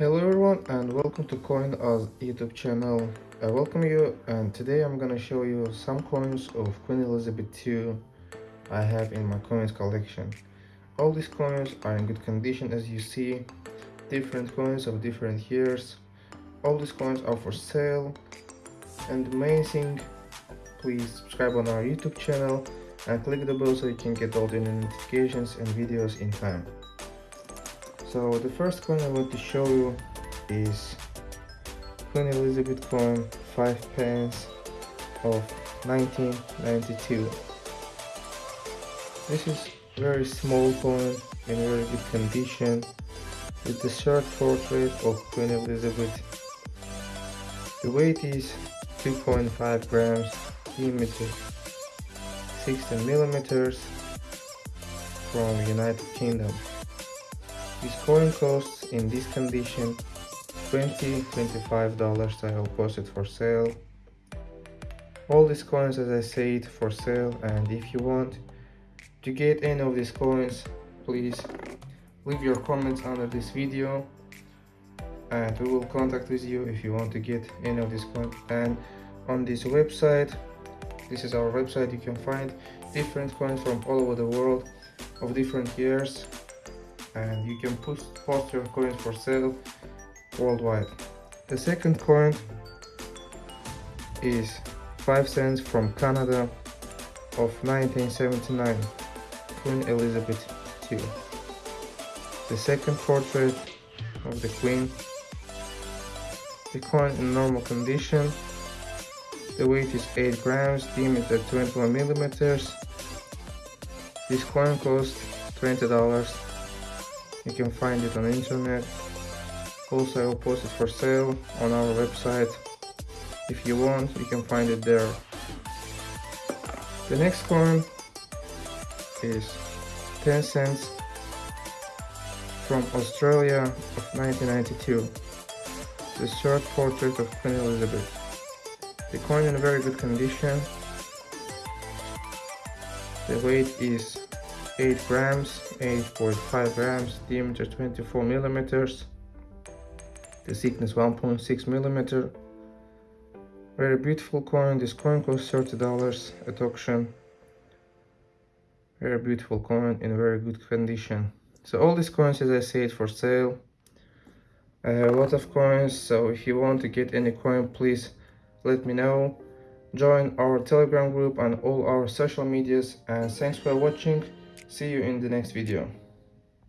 Hello everyone and welcome to Coin Us YouTube channel. I welcome you and today I'm gonna show you some coins of Queen Elizabeth II I have in my coins collection. All these coins are in good condition as you see, different coins of different years. All these coins are for sale and thing, please subscribe on our YouTube channel and click the bell so you can get all the notifications and videos in time. So the first coin I want to show you is Queen Elizabeth coin 5 pence of 1992. This is very small coin in very good condition with the short portrait of Queen Elizabeth. The weight is 2.5 grams, diameter 16 millimeters from United Kingdom. This coin costs in this condition $20-$25 I will post it for sale. All these coins as I said for sale and if you want to get any of these coins please leave your comments under this video and we will contact with you if you want to get any of these coins. And on this website this is our website you can find different coins from all over the world of different years and you can post, your coins for sale worldwide. The second coin is 5 cents from Canada of 1979, Queen Elizabeth II. The second portrait of the Queen. The coin in normal condition. The weight is 8 grams, diameter 21 millimeters. This coin costs $20 you can find it on internet. Also I will post it for sale on our website. If you want you can find it there. The next coin is 10 cents from Australia of 1992 the short portrait of Queen Elizabeth. The coin in very good condition. The weight is 8 grams 8.5 grams diameter 24 millimeters. The thickness 1.6 millimeter. Very beautiful coin. This coin costs 30 dollars at auction. Very beautiful coin in very good condition. So all these coins as i said for sale. A lot of coins so if you want to get any coin please let me know. Join our telegram group and all our social medias and thanks for watching See you in the next video.